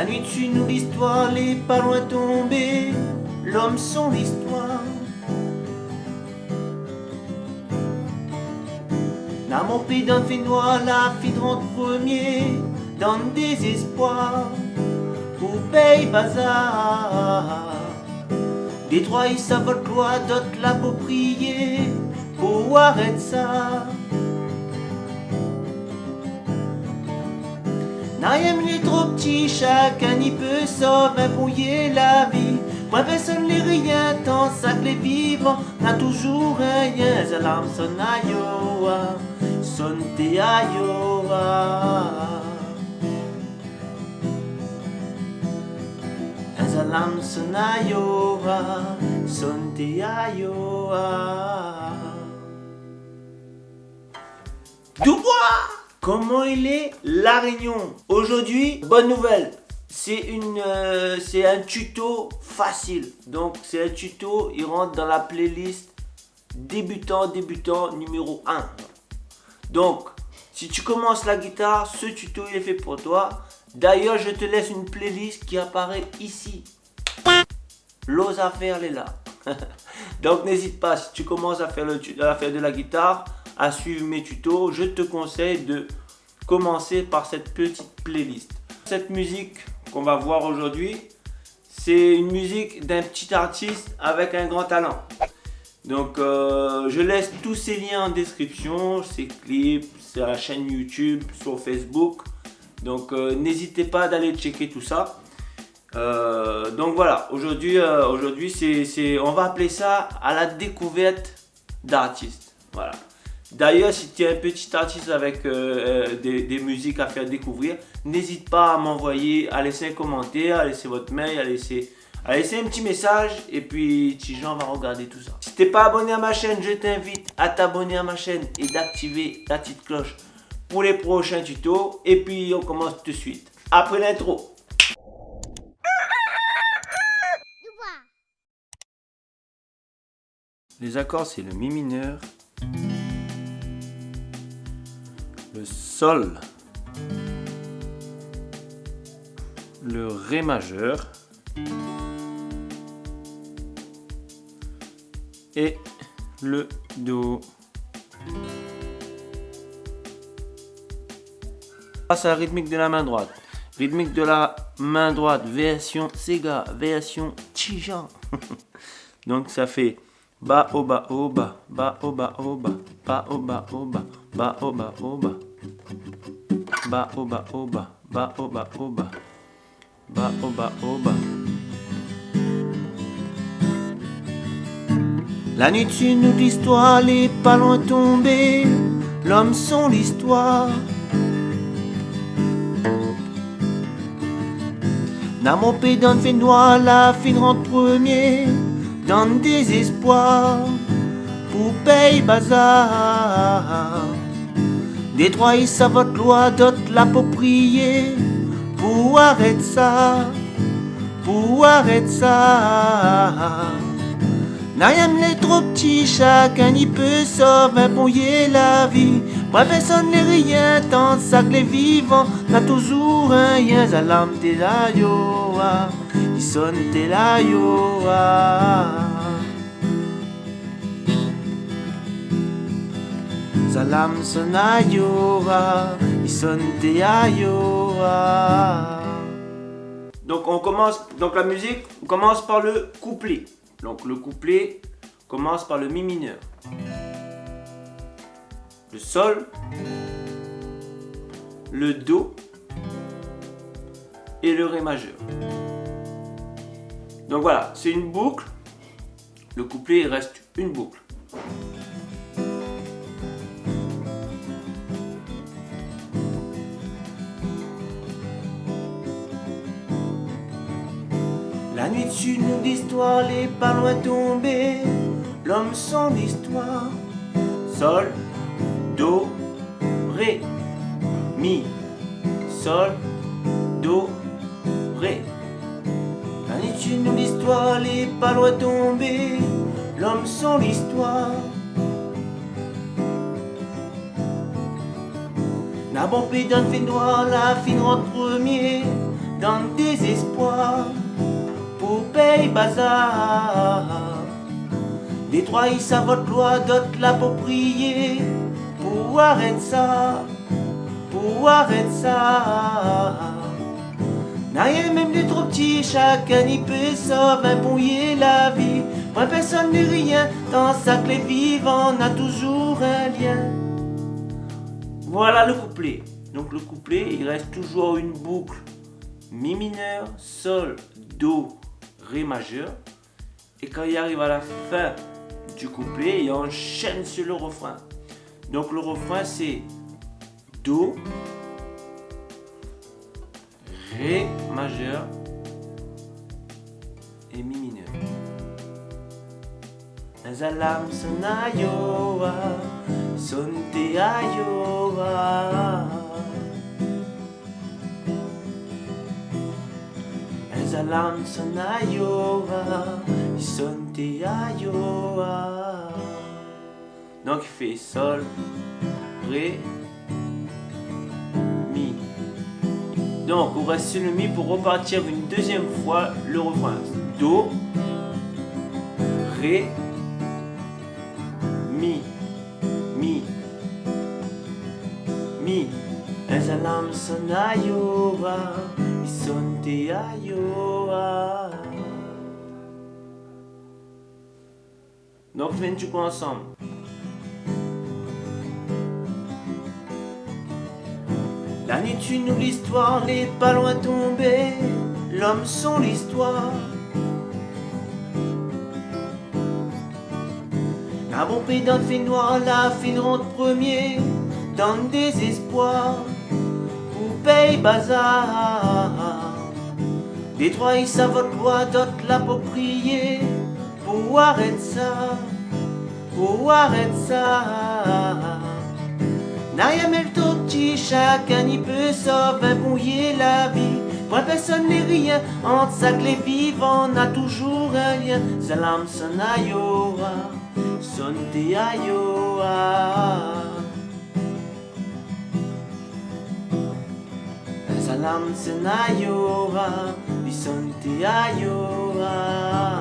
La nuit dessus nous l'histoire, les pas loin tombés, l'homme son l'histoire. Dans mon pays d'un fait noir, la fille rentre premier, dans le désespoir, pour paye bazar. Des trois ils savent d'autres l'approprier, pour arrêter ça. N'ayem est trop petit, chacun y peut sauver brouiller la vie. Moi personne les rien, tant ça que les vivants n'a toujours rien. Zalam son ayoa, son te ayoa. Zalam son ayoa, son te ayoa. Comment il est La Réunion Aujourd'hui, bonne nouvelle. C'est une euh, c'est un tuto facile. Donc c'est un tuto il rentre dans la playlist débutant débutant numéro 1 donc si tu commences la guitare ce tuto il est fait pour toi. D'ailleurs je te laisse une playlist qui apparaît ici. L'ose à faire elle est là. Donc n'hésite pas si tu commences à faire, le, à faire de la guitare à suivre mes tutos je te conseille de commencer par cette petite playlist cette musique qu'on va voir aujourd'hui, c'est une musique d'un petit artiste avec un grand talent. Donc euh, je laisse tous ces liens en description, ses clips, sa chaîne YouTube, sur Facebook. Donc euh, n'hésitez pas d'aller checker tout ça. Euh, donc voilà, aujourd'hui, aujourd'hui c'est, on va appeler ça à la découverte d'artistes. Voilà. D'ailleurs, si tu es un petit artiste avec euh, euh, des, musiques à faire découvrir, n'hésite pas à m'envoyer, à laisser un commentaire, à laisser votre mail, à laisser, à laisser un petit message et puis Tijan va regarder tout ça. Si tu n'es pas abonné à ma chaîne, je t'invite à t'abonner à ma chaîne et d'activer la petite cloche pour les prochains tutos. Et puis on commence tout de suite. Après l'intro. Les accords, c'est le mi mineur, le Sol, le Ré majeur et le Do. Passe à la rythmique de la main droite. Rythmique de la main droite, version Sega, version Tija. Donc ça fait Ba oba oba, ba oba oba, ba oba oba, ba oba oba. Ba oba oba, ba oba oba, ba oba oba. La nuit tu nous l'histoire, les pas loin tombés, l'homme sont l'histoire. Dans mon d'un fait noir, la fine rentre premier dans le désespoir pour payer bazar. Trois ils savent loi, d'autres l'approprier pour arrêter ça, pour arrêter ça. N'ayam les trop petits, chacun y peut sauver brouiller la vie. Moi personne n'est rien, tant ça que les vivants n'a toujours rien. Zalam te la yoa, ils sonne te la yoa. Salam sonayora, ils sonne te yoa. Donc on commence, donc la musique, on commence par le couplet. Donc le couplet commence par le mi mineur, le sol, le do et le ré majeur. Donc voilà, c'est une boucle. Le couplet reste une boucle. La nous d'histoire, les loin tombés, l'homme sans histoire. Sol, Do, Ré, Mi, Sol, Do, Ré. La nuit dessus nous l'histoire, les pas loin tombés, l'homme sans l'histoire. Bon pays d'un fait noir, la fine rentre premier, dans le désespoir pour payer bazar. Les trois savent votre loi, d'autres l'approprier pour arrêter ça, pour arrêter ça. N'a même des trop petits, chacun y peut sauver un la vie. Moi personne n'est rien, dans sa clé vivant on a toujours un lien. Voilà le couplet. Donc le couplet, il reste toujours une boucle Mi mineur, Sol, Do, Ré majeur. Et quand il arrive à la fin du couplet, il enchaîne sur le refrain. Donc le refrain c'est Do, Ré majeur et Mi mineur. Sonte ayoa. Donc il fait sol, ré, mi. Donc on reste sur le mi pour repartir une deuxième fois le refrain. Do, ré, mi, mi, mi. Ezalam sonayoa, isonte ayoa. Viens du coup ensemble. La nuit tu nous l'histoire, les pas loin tombés, l'homme sont l'histoire. Un bon pays dans le fait noir, la fine rentre premier, dans le désespoir, pour paye bazar. Des trois ils savent loi, d'autres l'approprier, pour arrêter ça, pour arrêter ça. N'a mais le petit, chacun y peut sauver, bouiller la vie. Moi personne n'est rien, entre que les vivants, on a toujours un lien. Salam Sanayoa sonte ayoa Salam senayoa Bisonte ayoa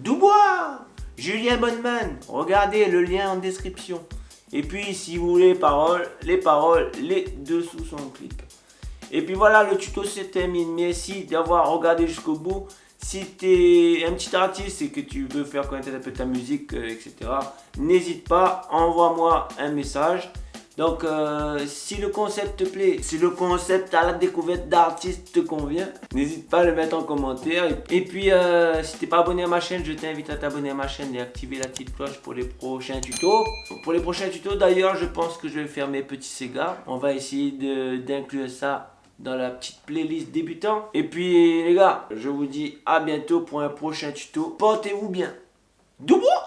Dubois Julien Bonneman, regardez le lien en description. Et puis, si vous voulez les paroles, les paroles, les dessous sont en clic. Et puis voilà, le tuto se termine. Merci d'avoir regardé jusqu'au bout. Si tu es un petit artiste et que tu veux faire connaître un peu ta musique, euh, etc., n'hésite pas, envoie-moi un message. Donc, euh, si le concept te plaît, si le concept à la découverte d'artistes te convient, n'hésite pas à le mettre en commentaire. Et puis, euh, si t'es pas abonné à ma chaîne, je t'invite à t'abonner à ma chaîne et activer la petite cloche pour les prochains tutos. Pour les prochains tutos, d'ailleurs, je pense que je vais faire mes petits Sega. On va essayer d'inclure ça dans la petite playlist débutant. Et puis, les gars, je vous dis à bientôt pour un prochain tuto. Portez-vous bien. Doubois